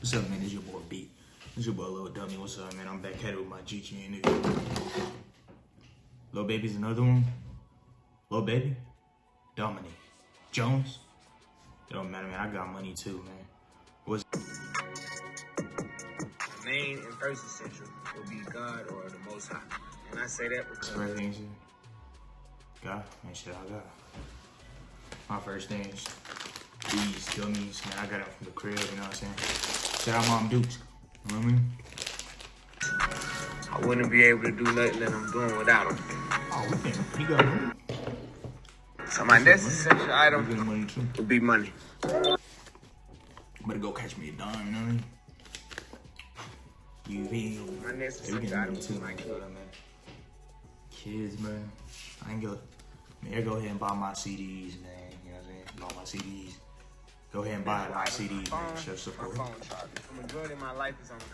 What's up, man? It's your boy B. It's your boy Lil Dummy. What's up, man? I'm back at it with my GGN nigga. Lil Baby's another one. Lil Baby, Dominique, Jones. It don't matter, man. I got money too, man. What's The main and first essential will be God or the Most High. And I say that because first thing God? Man, shit, I got. My first thing is these gummies, man. I got them from the crib, you know what I'm saying? Shout out Mom Dukes. You know what I mean? I wouldn't be able to do nothing that I'm doing without them. Oh, we can. He got money. So my next essential item money too. would be money. Better go catch me a dime, you know what I mean? You feel? My next essential item too, my kid. man. Kids, man. I ain't gonna. Man, go ahead and buy my CDs, man. You know what I'm saying? Buy my CDs. Go ahead and buy CDs, phone, man. Show my support. phone charger. The majority of my life is on the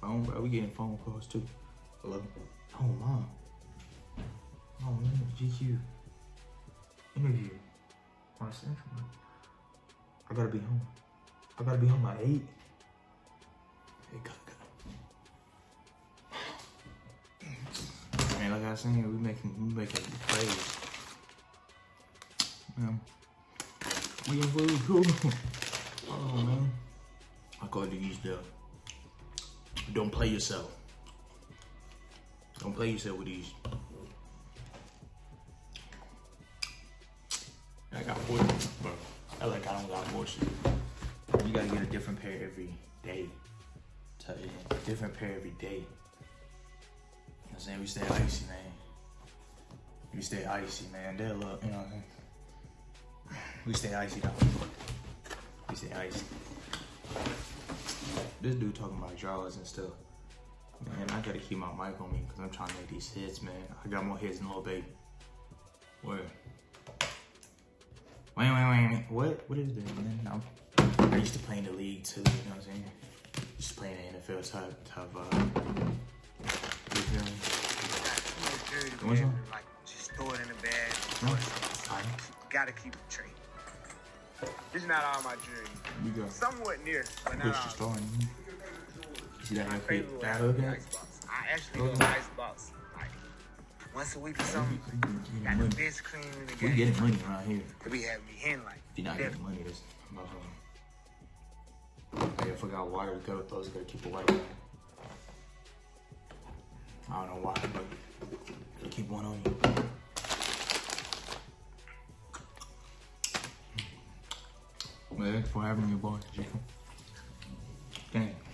Phone, bro. We getting phone calls too. Hello? Oh, mom. Oh, man. GQ. Interview. My central. I gotta be home. I gotta be home by 8. Hey, go, go. Man, like I was saying, we making, we making plays. Man. We in really cool. Oh, man. I call these the don't play yourself. Don't play yourself with these. I got four, bro. I like I don't got shit. You gotta get a different pair every day. Tell you, different pair every day. You know what I'm saying? We stay icy, man. We stay icy, man. They'll look, you know what I'm saying? We stay icy, though. We stay icy. This dude talking about draws and stuff. Man, I gotta keep my mic on me because I'm trying to make these hits, man. I got more hits than Lil Baby. Where? Wait, wait, wait, wait. What? What is this, man? I'm, I used to play in the league too, you know what I'm saying? Used to play in the NFL type, type uh, you feel me? What's up? Like, just throw it in the bag. No. throw it somewhere. Alright, Gotta keep it trade. This is not all my jewelry. we go. Somewhat near, but not the all. in. You see that My favorite that hook icebox. I actually go at? icebox like once a week or something. Got the best cream in the We getting money around here. Could be having me hen like. If you're not getting money, that's about Hey, I forgot wire to go. Those gotta keep a white on. I don't know why, but gotta keep one on you. Thanks for having me, boy. Thanks.